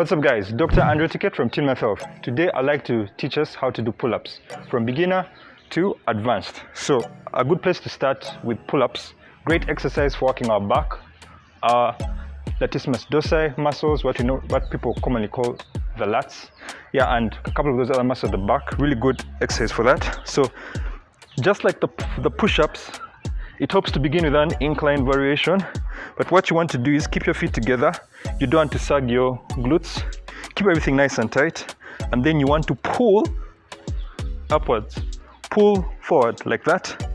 What's up guys, Dr. Andrew Ticket from Team Health. Today I'd like to teach us how to do pull-ups from beginner to advanced. So a good place to start with pull-ups, great exercise for working our back, our latissimus dorsi muscles, what you know, what people commonly call the lats. Yeah, and a couple of those other muscles at the back, really good exercise for that. So just like the, the push-ups, it helps to begin with an incline variation, but what you want to do is keep your feet together. You don't want to sag your glutes. Keep everything nice and tight. And then you want to pull upwards. Pull forward like that.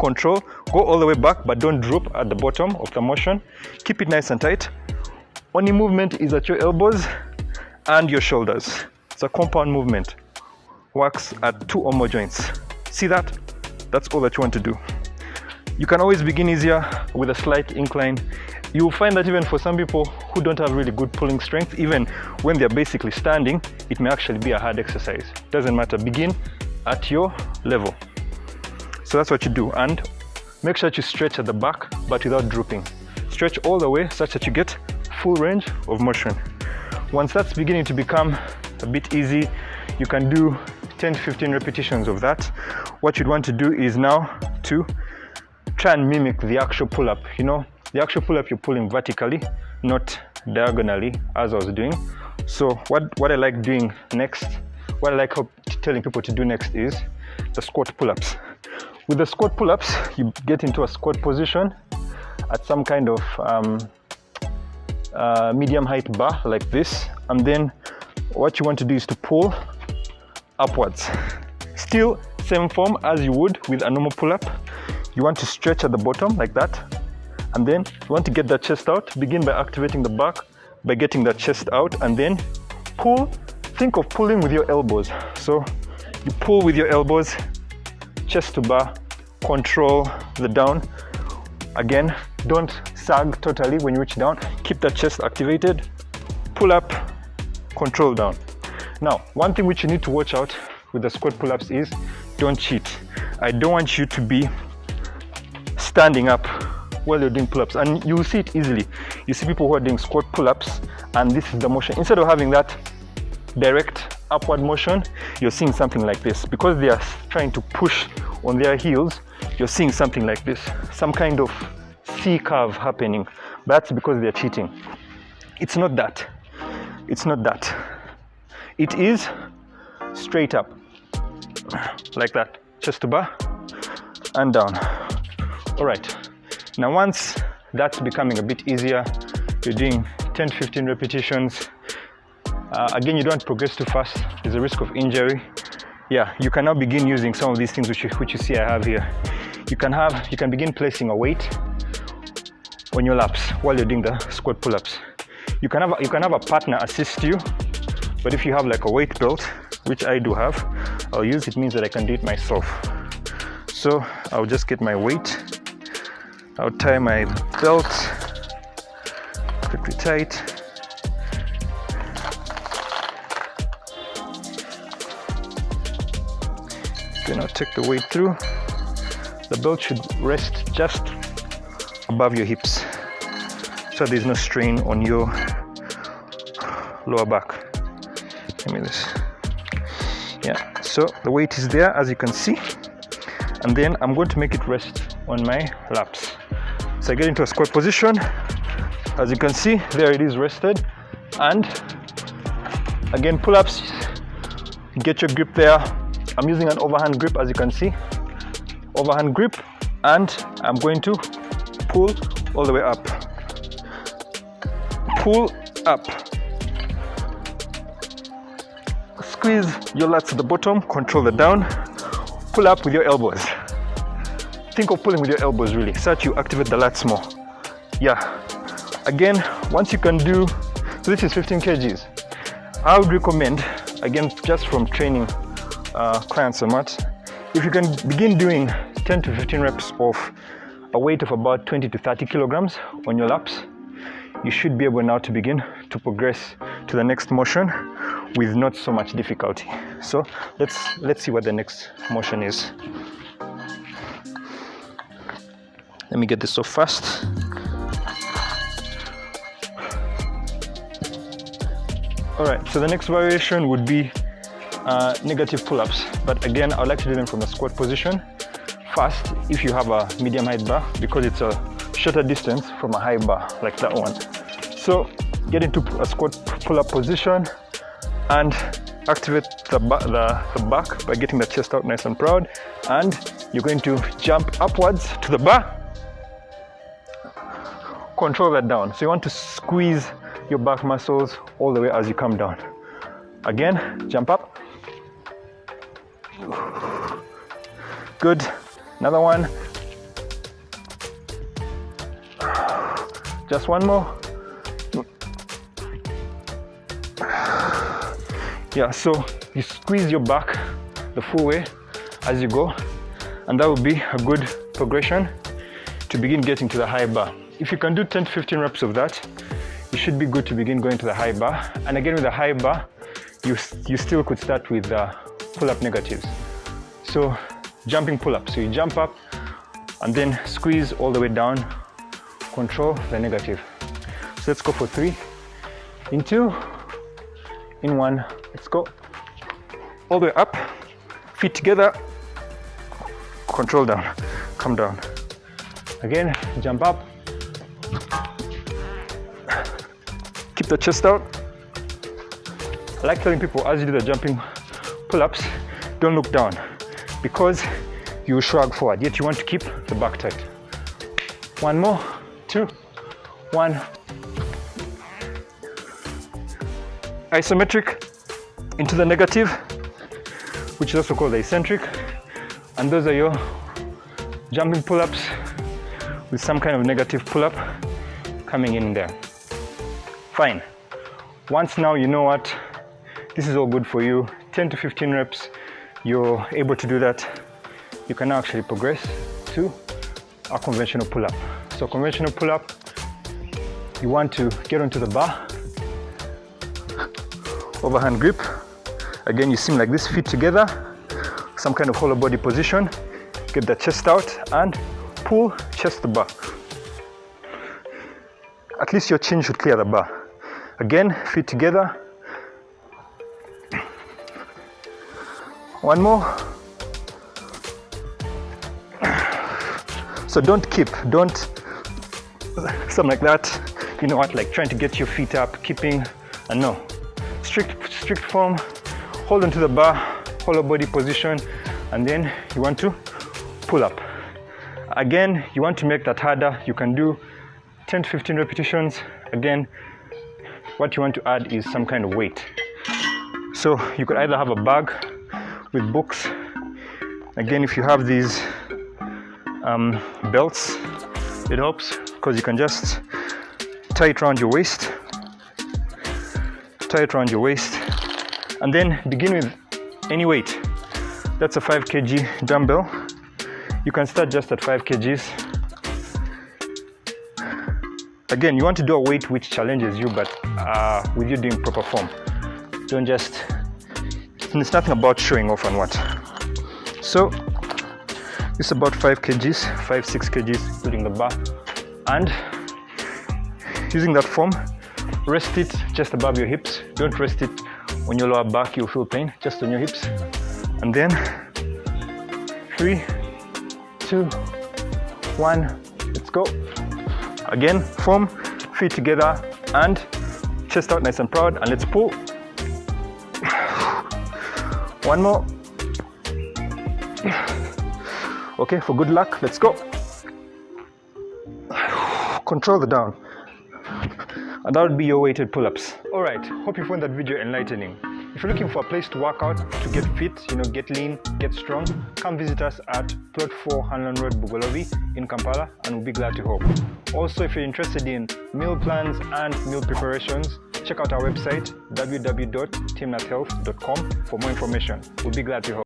Control. Go all the way back, but don't drop at the bottom of the motion. Keep it nice and tight. Only movement is at your elbows and your shoulders. It's a compound movement. Works at two or more joints. See that? That's all that you want to do. You can always begin easier with a slight incline. You'll find that even for some people who don't have really good pulling strength, even when they're basically standing, it may actually be a hard exercise. Doesn't matter, begin at your level. So that's what you do. And make sure that you stretch at the back, but without drooping. Stretch all the way such that you get full range of motion. Once that's beginning to become a bit easy, you can do 10 15 repetitions of that. What you'd want to do is now to try and mimic the actual pull-up you know? The actual pull-up you're pulling vertically not diagonally as I was doing. So what what I like doing next what I like telling people to do next is the squat pull-ups. With the squat pull-ups you get into a squat position at some kind of um, uh, medium height bar like this and then what you want to do is to pull upwards. Still same form as you would with a normal pull-up you want to stretch at the bottom like that. And then you want to get that chest out. Begin by activating the back by getting that chest out. And then pull think of pulling with your elbows. So you pull with your elbows chest to bar control the down. Again don't sag totally when you reach down. Keep that chest activated. Pull up control down. Now one thing which you need to watch out with the squat pull-ups is don't cheat. I don't want you to be standing up while you're doing pull-ups. And you see it easily. You see people who are doing squat pull-ups and this is the motion. Instead of having that direct upward motion you're seeing something like this. Because they are trying to push on their heels you're seeing something like this. Some kind of C curve happening. That's because they're cheating. It's not that. It's not that. It is straight up. Like that. Chest to bar. And down all right. Now once that's becoming a bit easier you're doing 10 15 repetitions. Uh, again you don't progress too fast. There's a risk of injury. Yeah you can now begin using some of these things which you, which you see I have here. You can have you can begin placing a weight on your laps while you're doing the squat pull-ups. You can have you can have a partner assist you but if you have like a weight belt which I do have I'll use it means that I can do it myself. So I'll just get my weight I'll tie my belt quickly tight. Okay, now take the weight through. The belt should rest just above your hips so there's no strain on your lower back. Give me this. Yeah, so the weight is there as you can see and then I'm going to make it rest on my laps. So I get into a squat position. As you can see, there it is rested. And again, pull-ups, get your grip there. I'm using an overhand grip, as you can see. Overhand grip, and I'm going to pull all the way up. Pull up. Squeeze your lats at the bottom, control the down. Pull up with your elbows think of pulling with your elbows really. That you activate the lats more. Yeah. Again once you can do this is 15 kgs. I would recommend again just from training uh, clients a much if you can begin doing 10 to 15 reps of a weight of about 20 to 30 kilograms on your laps you should be able now to begin to progress to the next motion with not so much difficulty. So let's let's see what the next motion is let me get this so fast All right, so the next variation would be uh, negative pull-ups. But again, I would like to do them from a squat position. First, if you have a medium height bar, because it's a shorter distance from a high bar, like that one. So get into a squat pull-up position and activate the, the, the back by getting the chest out nice and proud. And you're going to jump upwards to the bar. Control that down. So you want to squeeze your back muscles all the way as you come down. Again, jump up. Good. Another one. Just one more. Yeah, so you squeeze your back the full way as you go, and that would be a good progression to begin getting to the high bar. If you can do 10 to 15 reps of that, you should be good to begin going to the high bar. And again, with the high bar, you, you still could start with the pull-up negatives. So jumping pull-up. So you jump up and then squeeze all the way down, control the negative. So let's go for three, in two, in one. Let's go all the way up, feet together, control down, come down. Again, jump up, keep the chest out. I like telling people as you do the jumping pull-ups, don't look down because you shrug forward, yet you want to keep the back tight. One more, two, one. Isometric into the negative, which is also called the eccentric. And those are your jumping pull-ups with some kind of negative pull-up coming in there. Fine. Once now you know what, this is all good for you. 10 to 15 reps, you're able to do that. You can now actually progress to a conventional pull-up. So conventional pull-up, you want to get onto the bar, overhand grip. Again, you seem like this, feet together, some kind of hollow body position. Get the chest out and pull chest to bar. At least your chin should clear the bar. Again, feet together. One more. So don't keep, don't, something like that. You know what, like trying to get your feet up, keeping, and no. Strict, strict form, hold onto the bar, hollow body position, and then you want to pull up. Again, you want to make that harder. You can do 10 to 15 repetitions. Again, what you want to add is some kind of weight. So you could either have a bag with books. Again, if you have these um, belts, it helps because you can just tie it around your waist, tie it around your waist, and then begin with any weight. That's a 5 kg dumbbell. You can start just at 5 kgs. Again you want to do a weight which challenges you but uh, with you doing proper form. Don't just it's nothing about showing off and what. So it's about 5 kgs 5 6 kgs including the bar. And using that form rest it just above your hips. Don't rest it on your lower back you'll feel pain just on your hips. And then three two one let's go Again, form, feet together and chest out nice and proud and let's pull. One more. Okay, for good luck, let's go. Control the down. And that would be your weighted pull-ups. Alright, hope you found that video enlightening. If you're looking for a place to work out, to get fit, you know, get lean, get strong, come visit us at Plot 4 Hanlon Road, Bugolobi in Kampala and we'll be glad to help. Also, if you're interested in meal plans and meal preparations, check out our website www.timnathhealth.com for more information. We'll be glad to help.